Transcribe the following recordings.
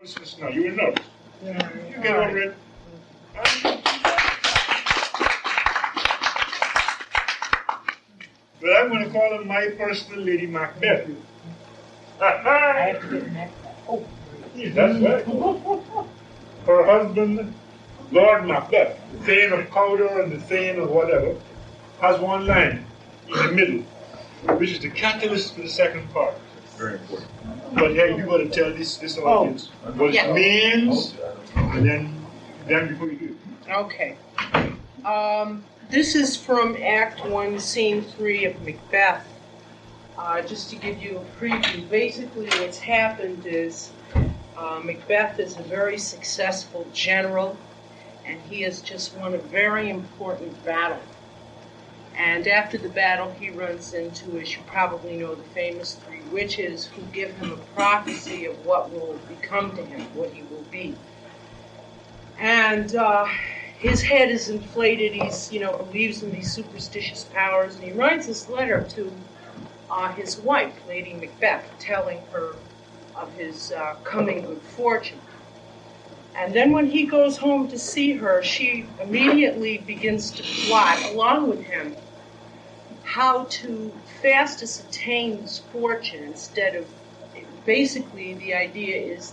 nervousness now. You were nervous. You get over it. But I'm going to call her my personal Lady Macbeth. I have to get next. Oh, Yes, That's right. Her husband, Lord Macbeth, the Thane of Cawdor and the Thane of whatever, has one line in the middle, which is the catalyst for the second part. Very important. But hey, you got to tell this this audience what Yeah. it means, and then then before you do. okay. Um, this is from Act One, Scene Three of Macbeth. Uh, just to give you a preview, basically what's happened is uh, Macbeth is a very successful general, and he has just won a very important battle. And after the battle, he runs into, as you probably know, the famous three witches who give him a prophecy of what will become to him, what he will be. And uh, his head is inflated. He's, you know, believes in these superstitious powers, and he writes this letter to uh, his wife, Lady Macbeth, telling her of his uh, coming good fortune. And then when he goes home to see her, she immediately begins to plot, along with him, how to fastest attain this fortune instead of basically the idea is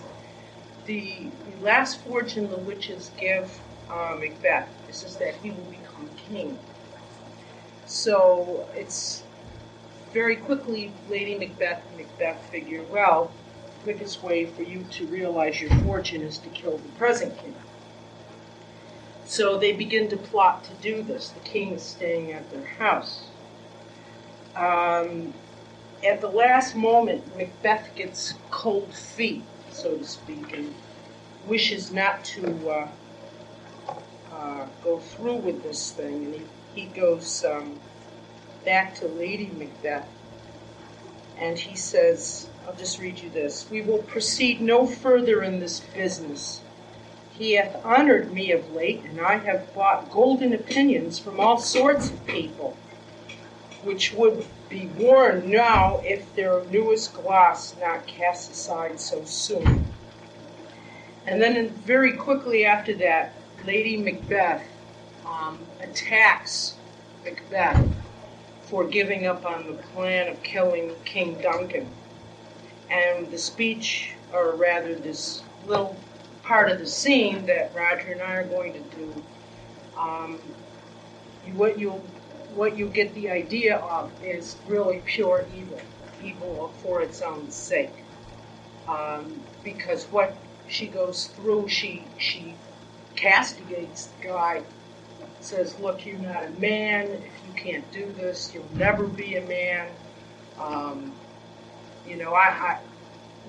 the, the last fortune the witches give uh, Macbeth is, is that he will become king. So it's very quickly Lady Macbeth and Macbeth figure, well, the quickest way for you to realize your fortune is to kill the present king. So they begin to plot to do this. The king is staying at their house. Um, at the last moment, Macbeth gets cold feet, so to speak, and wishes not to uh, uh, go through with this thing. And he, he goes um, back to Lady Macbeth and he says, I'll just read you this. We will proceed no further in this business. He hath honored me of late, and I have bought golden opinions from all sorts of people, which would be worn now if their newest gloss not cast aside so soon. And then, very quickly after that, Lady Macbeth um, attacks Macbeth for giving up on the plan of killing King Duncan. And the speech, or rather, this little part of the scene that Roger and I are going to do, um, what you what you get the idea of is really pure evil, evil for its own sake. Um, because what she goes through, she she castigates the guy, says, "Look, you're not a man. If you can't do this, you'll never be a man." Um, you know, I, I,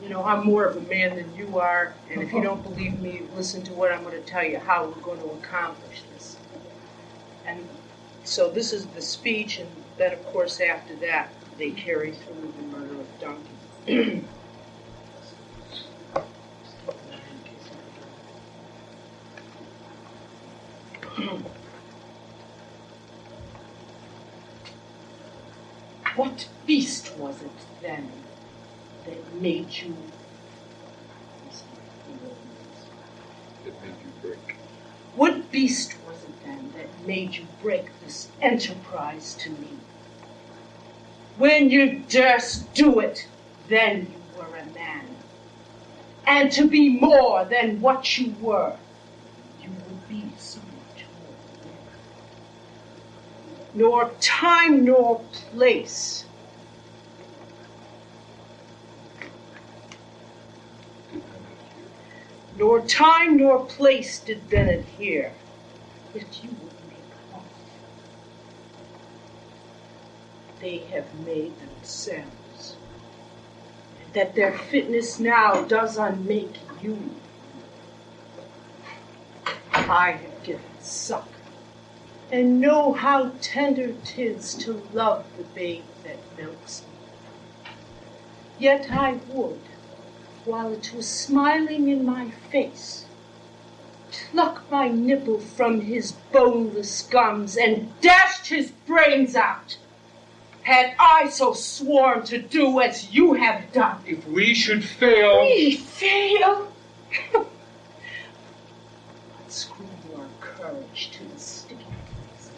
you know, I'm more of a man than you are, and if you don't believe me, listen to what I'm going to tell you how we're going to accomplish this. And so this is the speech, and then of course after that they carry through the murder of Duncan. What beast was it then that made you? It made you break. What beast then that made you break this enterprise to me? When you durst do it, then you were a man. And to be more than what you were, you would be so much more. Nor time nor place nor time nor place did then adhere, yet you would make off. They have made themselves, that their fitness now does unmake you. I have given suck, and know how tender 'tis to love the babe that milks me. Yet I would, while it was smiling in my face, plucked my nipple from his boneless gums, and dashed his brains out. Had I so sworn to do as you have done. If we should fail. We fail? Unscrew your courage to the sticking place.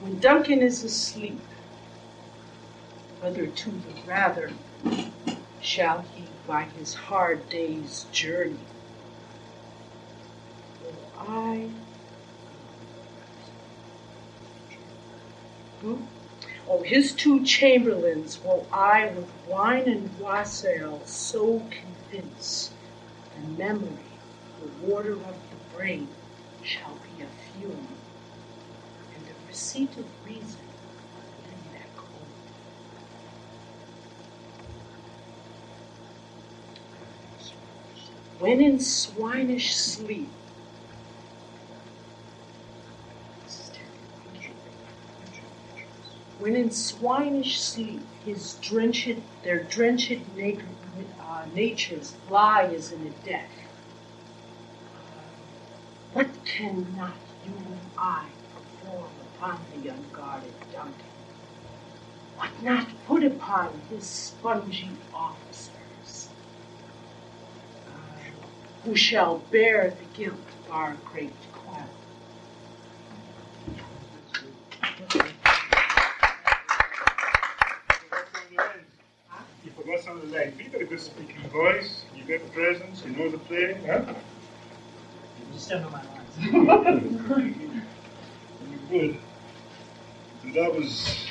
When Duncan is asleep, whether to the rather shall he by his hard day's journey, will I Hmm? Oh, his two chamberlains will I with wine and wassail so convince, the memory, the water of the brain, shall be a fume, and the receipt of reason in that cold. When in swinish sleep. When in swinish sleep, his drenched, their drenched uh, natures lie as in a death. What cannot you and I perform upon the unguarded Duncan? What not put upon his spongy officers? Uh, who shall bear the guilt of our great clown? You forgot some of the lines. You got a good speaking voice. You got the presence. You know the play. Huh? You still know my lines. You good. And that was